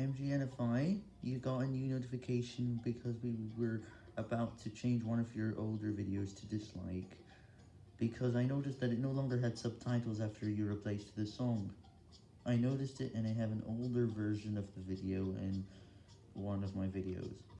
MGNFI, you got a new notification because we were about to change one of your older videos to dislike, because I noticed that it no longer had subtitles after you replaced the song. I noticed it and I have an older version of the video in one of my videos.